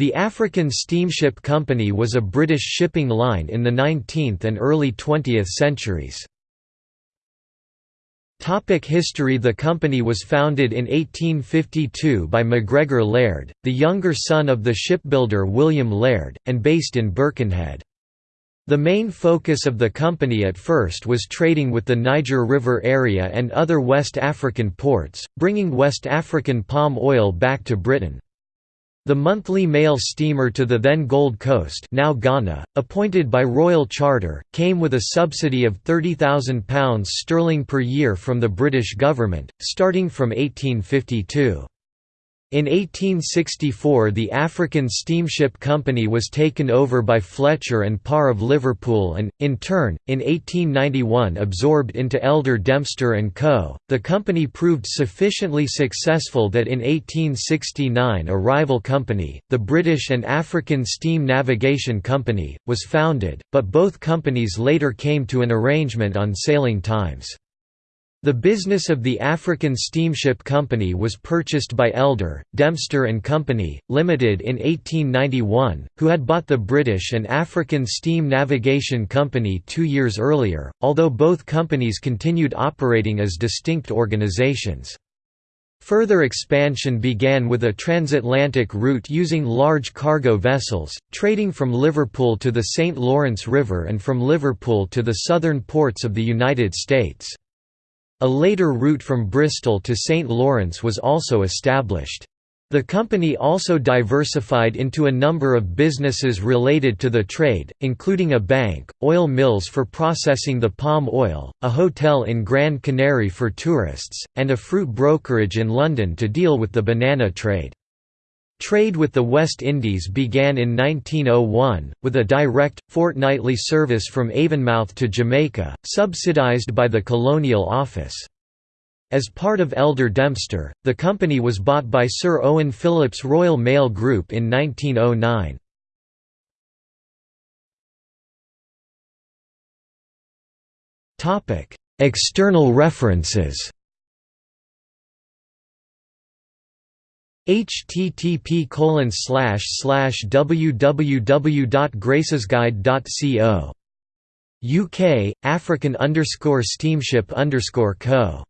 The African Steamship Company was a British shipping line in the 19th and early 20th centuries. Topic history The company was founded in 1852 by MacGregor Laird, the younger son of the shipbuilder William Laird, and based in Birkenhead. The main focus of the company at first was trading with the Niger River area and other West African ports, bringing West African palm oil back to Britain. The monthly mail steamer to the then Gold Coast now Ghana, appointed by Royal Charter, came with a subsidy of £30,000 sterling per year from the British government, starting from 1852. In 1864 the African Steamship Company was taken over by Fletcher and Parr of Liverpool and, in turn, in 1891 absorbed into Elder Dempster & Co. The company proved sufficiently successful that in 1869 a rival company, the British and African Steam Navigation Company, was founded, but both companies later came to an arrangement on sailing times. The business of the African Steamship Company was purchased by Elder, Dempster and Company, Limited in 1891, who had bought the British and African Steam Navigation Company two years earlier, although both companies continued operating as distinct organizations. Further expansion began with a transatlantic route using large cargo vessels, trading from Liverpool to the St. Lawrence River and from Liverpool to the southern ports of the United States. A later route from Bristol to St. Lawrence was also established. The company also diversified into a number of businesses related to the trade, including a bank, oil mills for processing the palm oil, a hotel in Grand Canary for tourists, and a fruit brokerage in London to deal with the banana trade. Trade with the West Indies began in 1901, with a direct, fortnightly service from Avonmouth to Jamaica, subsidised by the Colonial Office. As part of Elder Dempster, the company was bought by Sir Owen Philipps Royal Mail Group in 1909. External references http www.gracesguide.co UK African underscore steamship underscore co